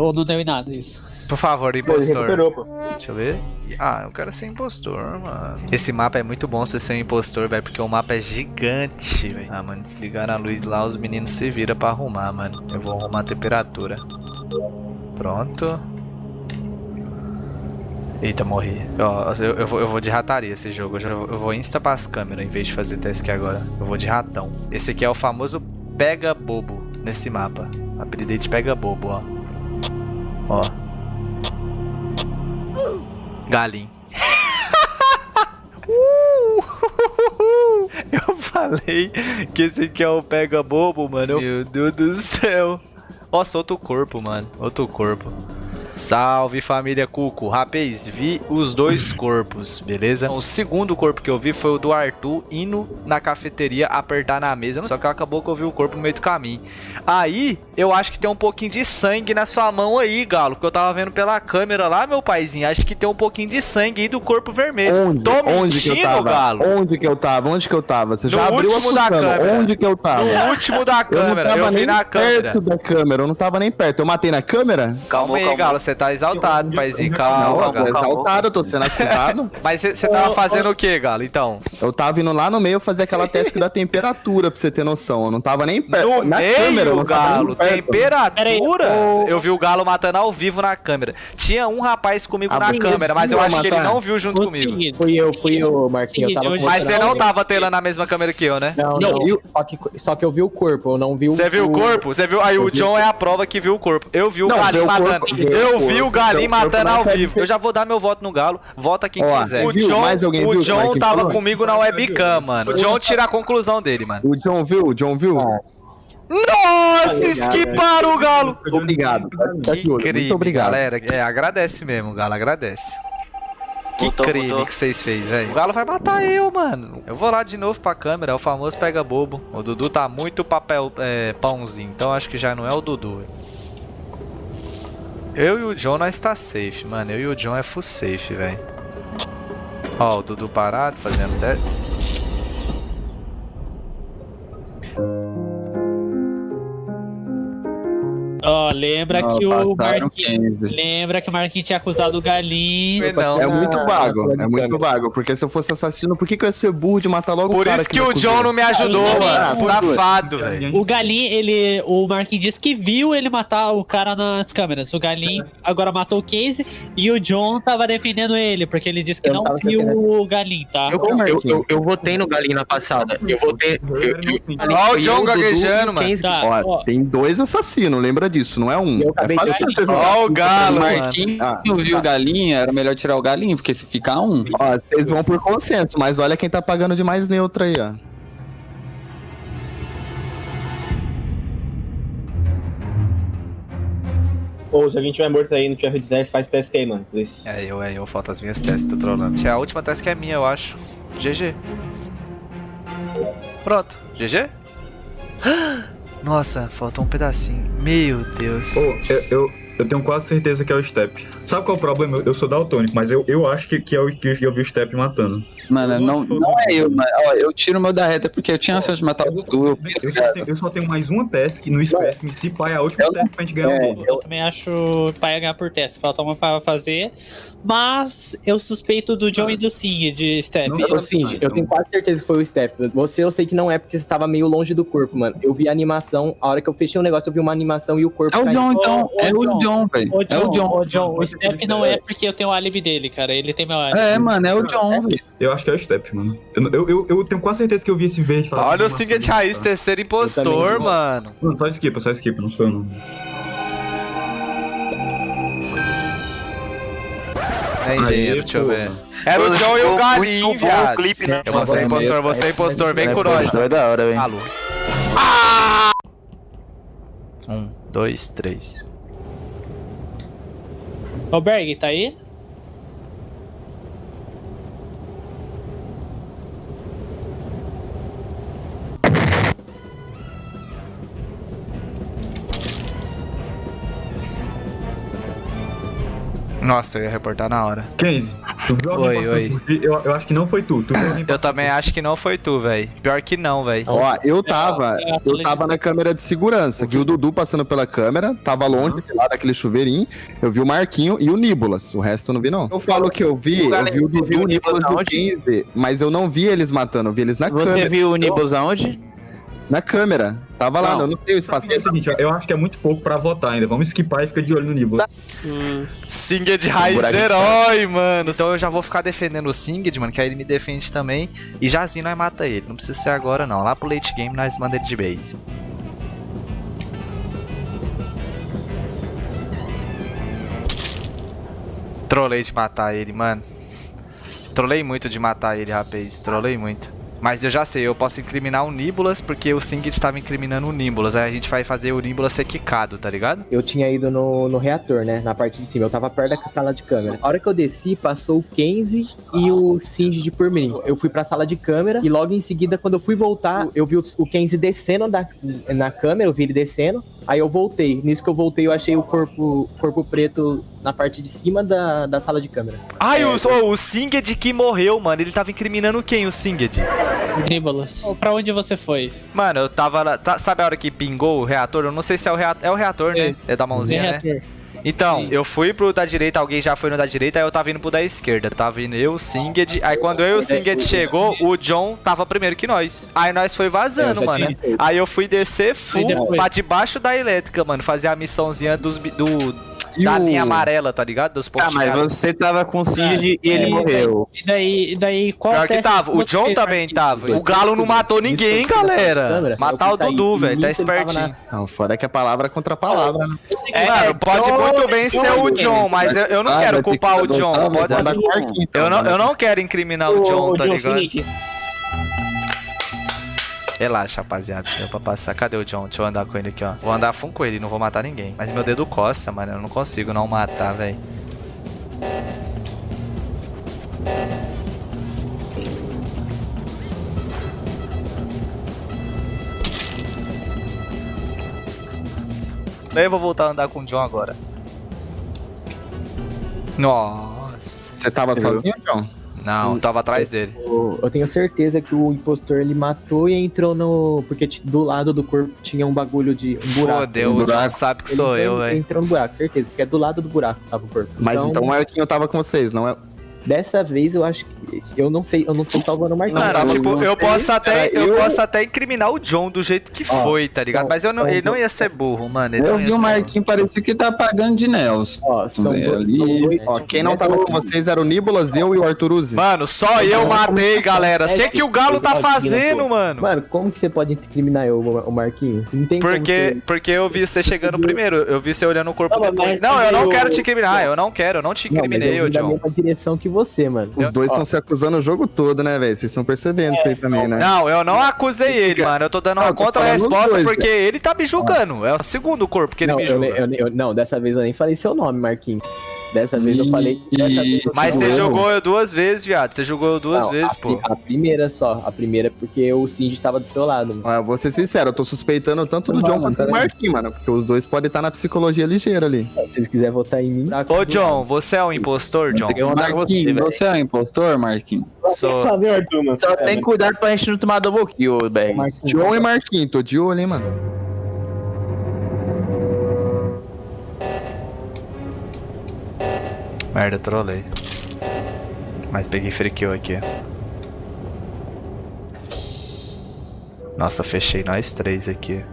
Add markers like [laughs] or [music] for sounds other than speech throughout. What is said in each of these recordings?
Ou não deu em nada isso. Por favor, impostor. Deixa eu ver. Ah, eu quero ser impostor, mano. Esse mapa é muito bom você ser um impostor, velho, porque o mapa é gigante, velho. Ah, mano, desligaram a luz lá, os meninos se viram pra arrumar, mano. Eu vou arrumar a temperatura. Pronto. Eita, morri. Ó, eu, eu vou, eu vou de rataria esse jogo. Eu, já- eu vou insta pras câmeras em vez de fazer task agora. Eu vou de ratão. Esse aqui é o famoso pega bobo nesse mapa. Apelidei de pega bobo, ó. Ó. Galim. [laughs] Uh! [laughs] Eu falei que esse aqui é o pega bobo, mano. Meu Deus do céu. Nossa, outro corpo, mano. Outro corpo. Salve família Cuco. Rapaz, vi os dois [laughs] corpos, beleza? O segundo corpo que eu vi foi o do Arthur indo na cafeteria apertar na mesa. Só que acabou que eu vi o corpo no meio do caminho. Aí, eu acho que tem um pouquinho de sangue na sua mão aí, Galo. Que eu tava vendo pela câmera lá, meu paizinho. Acho que tem um pouquinho de sangue aí do corpo vermelho. Onde? Tô Onde que eu mentindo, tava? Galo? Onde que eu tava? Onde que eu tava? Você No já abriu último da câmera. Onde que eu tava? No último da eu não câmera. tava Eu, vi nem na câmera. perto da câmera. Eu não tava nem perto. Eu matei na câmera? Calma aí, Galo. Você tá exaltado, paizinho. Calma, não, eu tô Galo. exaltado, eu tô sendo acusado. [laughs] Mas você tava fazendo o que, Galo, então? eu tava indo lá no meio fazer aquela task da temperatura, pra você ter noção. Eu não tava nem perto. No na meio, câmera, eu Galo, perto. temperatura. Eu vi o Galo matando ao vivo na câmera. Tinha um rapaz comigo Ah, na câmera, mas eu acho que ele matar? não viu junto comigo. Fui eu, fui eu, Marquinhos. Eu Mas você não tava telando na mesma câmera que eu, né? Não, Não, não. eu- Só, que, só que eu vi o corpo, eu não vi o. Você viu o corpo? Você viu? Aí o John é a prova que viu o corpo. Eu vi o Não, Galinho matando. ver Eu vi o corpo, Galinho ver o corpo matando não ao vivo. Eu já vou dar meu voto no Galo. Vota quem Ó, quiser. O viu? John, Mais alguém o viu, John Marquinhos? tava Falou? comigo na webcam, mano. O John tira a conclusão dele, mano. O John viu? O John viu? Ah. Nossa, esquiparam o Galo. Obrigado. Que Tá de olho. crime, Muito obrigado. galera. É, agradece mesmo, Galo, agradece. Que crime que vocês fez, velho. O Galo vai matar eu, mano. Eu vou lá de novo pra câmera, é o famoso pega bobo. O Dudu tá muito papel, é, pãozinho, então acho que já não é o Dudu. Eu e o John nós tá safe, mano. Eu e o John é full safe, velho. Ó, o Dudu parado, fazendo lembra Ah, que o Marquinhos. 15. Lembra que o Marquinhos tinha acusado o Galinho. Não. É muito vago, é muito vago. Porque se eu fosse assassino, por que, que eu ia ser burro de matar logo Por o cara isso que me o? John não me ajudou, Ah, mano. por Safado, velho. O Galinho, ele. O Marquinhos disse que viu ele matar o cara nas câmeras. O Galinho agora matou o Case e o John tava defendendo ele, porque ele disse que Eu não viu defendendo. o Galinho, tá? Eu, eu, eu, eu votei no Galinho na passada. Eu votei. Ó o John gaguejando, mano. Tá, ó, tem dois assassinos, lembra disso, não é um. Eu É acabei de fácil. Ó o Galo, mano. Marquinhos Ah, não viu o galinha, era melhor tirar o galinho, porque se ficar um. Ó, vocês vão por consenso, mas olha quem tá pagando de mais neutro aí, ó. Ou se alguém tiver morto aí no tiver 10, faz teste aí, mano. Please. É eu, é eu, falta as minhas testes, tô trolando. É a última teste que é minha, eu acho. GG. Pronto, GG? [gasps] Nossa, faltou um pedacinho. Meu Deus. Eu, eu, eu tenho quase certeza que é o Step. Sabe qual é o problema? Eu, eu sou daltônico, mas eu, eu acho que, que é o que eu vi o Step matando. Mano, não, não é eu, mas ó, eu tiro o meu da reta porque eu tinha a chance de matar o Dudu. Eu Eu só, tenho, eu só tenho mais uma task no Spec, se pai é a última Eu- task pra gente ganhar é, um Eu também acho que vai ganhar por teste. Falta uma pra fazer. Mas eu suspeito do John e do Sim de Step. Não, Cindy, eu tenho quase certeza que foi o Step. Você eu sei que não é porque você tava meio longe do corpo, mano. Eu vi a animação, a hora que eu fechei o negócio, eu vi uma animação e o corpo É o caindo. John, então. É o John, velho. Ô, É John, o John. ô, John, o Step não é porque eu tenho o álibi dele, cara. Ele tem meu álibi. É, mano, é o John, velho. Eu acho que é o Step, mano. Eu, eu, eu, eu tenho quase certeza que eu vi esse verde falar. Olha o Singet Raiz, terceiro impostor, mano. Não, só esquipa, só esquipa, não sou eu não. É engenheiro, Aí, deixa eu ver. Era o John e o o viado. clipe, né? Eu vou ser impostor, vou ser impostor, vem com nós. Vai da hora, velho. Alô. Um, dois, três. Ô, Berg, tá aí? Nossa, eu ia reportar na hora. 15. Tu viu alguém Oi, oi. Eu, eu acho que não foi tu. Tu Eu também acho que não foi tu, velho. Pior que não, velho. Ó, eu tava, É, é, eu tava na câmera de segurança. Vi o Dudu passando pela câmera, tava longe lá daquele chuveirinho. Eu vi o Marquinho e o Nibolas. O resto eu não vi, não. Eu falo que eu vi, eu vi o você Dudu e o Nibolas do aonde? 15, mas eu não vi eles matando, eu vi eles na Você câmera. viu o Nibbles aonde? Na câmera. Tava lá, Não. eu não sei o espaço. É o seguinte, eu acho que é muito pouco pra votar ainda. Vamos skipar e fica de olho no Nibbles. Singed raiz buraco de herói, mano. Então eu já vou ficar defendendo o Singed, mano, que aí ele me defende também. E Jazinho nós mata ele. Não precisa ser agora, não. Lá pro late game nós manda ele de base. Trolei de matar ele, mano. Trolei muito de matar ele, rapaz. Trolei muito. Mas eu já sei, eu posso incriminar o Nibulas porque o Singed tava incriminando o Nibulas. Aí a gente vai fazer o Nibulas ser quicado, tá ligado? Eu tinha ido no, no reator, né? Na parte de cima. Eu tava perto da sala de câmera. A hora que eu desci, passou o Kenzie e o Singed por mim. Eu fui pra sala de câmera e logo em seguida, quando eu fui voltar, eu vi o, o Kenzie descendo da, na câmera, eu vi ele descendo. Aí eu voltei. Nisso que eu voltei, eu achei o corpo, corpo preto na parte de cima da, da sala de câmera. Ai, o, oh, o Singed que morreu, mano. Ele tava incriminando quem, o Singed? Nibolas. Pra onde você foi? Mano, eu tava lá. tá- sabe a hora que pingou o reator? Eu não sei se é o reator. É o reator, né? É da mãozinha, né? Então, Sim. eu fui pro da direita, alguém já foi no da direita, aí eu tava indo pro da esquerda. Tava indo eu, o Singed. Aí quando eu e o Singed chegou, o John tava primeiro que nós. Aí nós foi vazando, mano. tinha. Aí eu fui descer full pra debaixo da elétrica, mano. Fazer a missãozinha dos, do, E da o- linha amarela, tá ligado? Dos Ah, mas você tava com o Singed e ele é, morreu. E daí, e daí qual Pior que tava. O John também tava. O Galo não matou ninguém, galera. Matar o Dudu, velho. Tá espertinho. na- Não, fora que é palavra contra palavra, né? É, mano, pode muito bem ser o John, mas eu, eu não Ah, quero culpar o John. então, Eu não, eu não quero incriminar o John, tá ligado? Relaxa, rapaziada. Deu pra passar. Cadê o John? Deixa eu andar com ele aqui, ó. Vou andar full com ele, não vou matar ninguém. Mas meu dedo coça, mano. Eu não consigo não matar, velho. Daí eu vou voltar a andar com o John agora. Nossa. Você tava sozinho, John? Não, tava atrás dele. Eu, eu tenho certeza que o impostor ele matou e entrou no. Porque do lado do corpo tinha um bagulho de. Um buraco. Fodeu, Um buraco. sabe que Ele sou entrou- eu, velho. Entrou no buraco, certeza. Porque é do lado do buraco que tava o corpo. Mas então o Marquinho tava com vocês, não é? Dessa vez eu acho que. Eu não sei, eu não tô salvando o Marquinhos. Mano, tava tipo, eu posso até, cara, eu eu- posso até incriminar o John do jeito que Ó, foi, tá ligado? são- Mas eu não, ele não ia ser burro, mano. Ele Eu não vi o ser Marquinho, parecia que tá pagando de Nelson. Ó, são, dois, ali. são dois. Ó, quem não tava com vocês era o Nibolas, eu e o Arthur Uzi. Mano, só eu Não, matei, galera. É Sei que o Galo tá fazendo, mano. Mano, como que você pode incriminar eu, o Marquinhos? Não tem como Porque, você- porque eu vi você chegando primeiro, eu vi você olhando o corpo Não, depois. Não, eu não eu- quero te incriminar, eu não quero, eu não te Não, incriminei, eu ô vim da John. mesma direção que você, mano. Os dois estão se acusando o jogo todo, né, velho? Vocês estão percebendo isso aí também, né? Não, eu não acusei ele, mano. Eu tô dando Não, uma eu contra-resposta porque ele tá me julgando. É o segundo corpo que ele não, me eu, julga. eu- eu- não, dessa vez eu nem falei seu nome, Marquinhos. Dessa vez eu falei. Dessa vez eu Mas você jogou eu duas vezes, viado. Você jogou eu duas Não, vezes, a, pô. A primeira só. A primeira porque o Cindy tava do seu lado. mano. Ó, eu vou ser sincero, eu tô suspeitando tanto do Não, John quanto do. Marquinhos, mano. Porque os dois podem estar na psicologia ligeira ali. Se vocês quiserem votar em mim. tá Ô, John, você é um impostor, John? Você, Marquinhos, velho. você é um impostor, Marquinhos? Sou. Só tem cuidado pra gente não tomar double kill, BR. Marquinhos. John e Marquinhos, tô de olho, hein, mano. Merda, trolei. Mas peguei frequeu aqui. Nossa, fechei nós três aqui.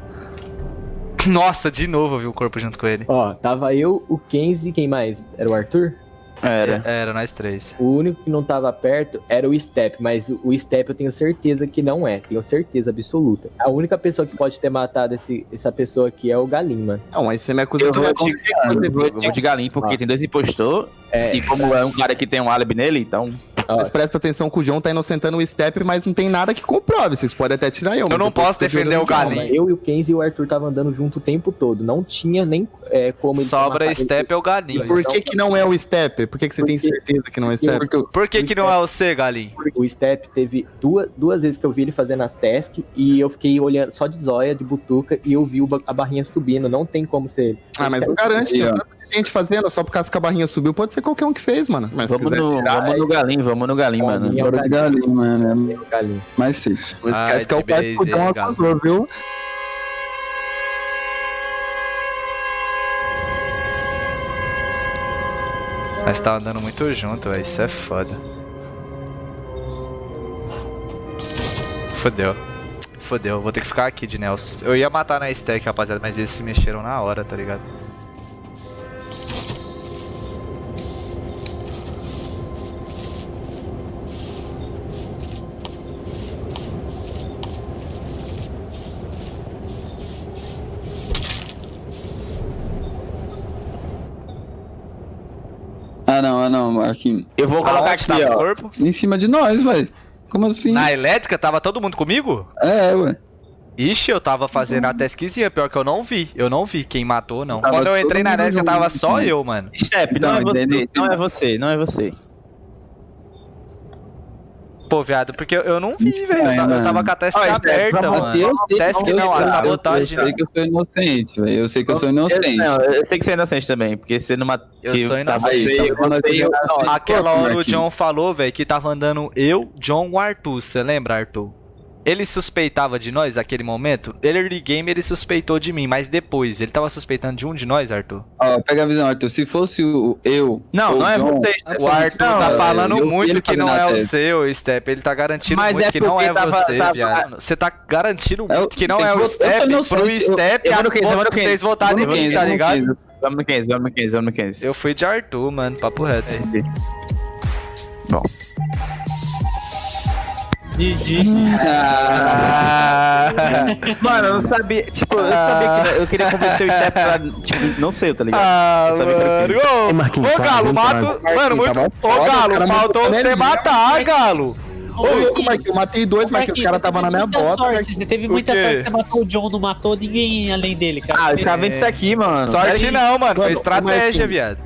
[laughs] Nossa, de novo eu vi o corpo junto com ele. Ó, tava eu, o Kenzie, quem mais? Era o Arthur? Era. É, Era nós três. O único que não tava perto era o Step, mas o Step eu tenho certeza que não é. Tenho certeza absoluta. A única pessoa que pode ter matado esse, essa pessoa aqui é o Galim, mano. Não, mas você me acusa Eu de vou de, eu vou, de galinha porque Ah. tem dois impostor. É, E como é um cara que tem um álibi nele, então. Mas presta atenção que o John tá inocentando o Step, mas não tem nada que comprove. Vocês podem até tirar eu. mas não posso eu defender o galinho. Eu e o Kenzie e o Arthur tava andando junto o tempo todo. Não tinha nem é, como ele Sobra Step é o galinho. Por que que não é o Step? Por que que você tem Porque- certeza que não é o Step? Porque eu- Por que que não é você, galinho? O Step teve duas, duas vezes que eu vi ele fazendo as tasks e eu fiquei olhando só de zóia, de butuca, e eu vi o a barrinha subindo. Não tem como ser. Ah, mas não garante, tem tanta gente fazendo, só por causa que a barrinha subiu, pode ser qualquer um que fez, mano. Mas se Vamos quiser no, tirar, vamos no galinho, vamos no galinho, mano. Galinho, mano. É o galinho. É mais safe. não Ai, esquece que é o pai que John aí, acusou, viu? Mas tá andando muito junto, velho. Isso é foda. Fodeu. Fodeu, vou ter que ficar aqui de Nelson. Eu ia matar na stack, rapaziada, mas eles se mexeram na hora, tá ligado? Ah, não, ah, não, Marquinhos. Eu vou colocar Aonde aqui, tava o ó. corpo? Em cima de nós, velho. Como assim? Na elétrica, tava todo mundo comigo? É, ué. Ixi, eu tava fazendo a tasquezinha, pior que eu não vi. Eu não vi quem matou, não. Tava Quando eu entrei na elétrica, tava só né? eu, mano. Step, não, Não, é você, não é você, não é você. Pô, viado, porque eu- eu não vi, velho. Eu, eu tava com a testa Olha, aberta, vamos- mano. Eu sei, Task eu não, a sabotagem. Eu sei que eu sou inocente, velho. Eu sei que eu sou Eu, inocente. não, eu sei que você é inocente também, porque você não matou. Eu sou inocente. Eu, eu- eu, Aquela hora o. John falou, velho, que tava andando eu, John o Arthur. Você lembra, Arthur? Ele suspeitava de nós naquele momento? Ele early game ele suspeitou de mim, mas depois ele tava suspeitando de um de nós, Arthur. Ó, pega a visão, Arthur. Se fosse o eu. Não, não é John, você. O Arthur Não, tá eu- falando eu muito ele que não é o seu, Step. Ele tá garantindo Mas muito é que não é porque tava- você, tava- viado. Você tá garantindo É muito que não é o eu Step pro eu- Step eu vou no a 15, eu no 15. vocês votarem em mim, 15, tá ligado? 15. Vamos no 15, vamos no 15, vamos no 15. Eu fui de Arthur, mano, papo reto. Bom. GG. Ah, mano, eu não sabia. Tipo, eu sabia que não- eu queria convencer o Step pra. Tipo, não sei, tá ligado? Ah, Eu sabia que era mano. Ô, ô, Galo, mato. Mano, muito. Ô, Galo, faltou você matar, Galo. Ô, louco, Marquinhos, eu matei dois, Marquinhos, os caras estavam na minha bota. sorte, Você teve muita sorte, você matou o John, não matou ninguém além dele, cara. Ah, esse cara vem tá aqui, mano. Sorte não, mano. Foi estratégia, viado.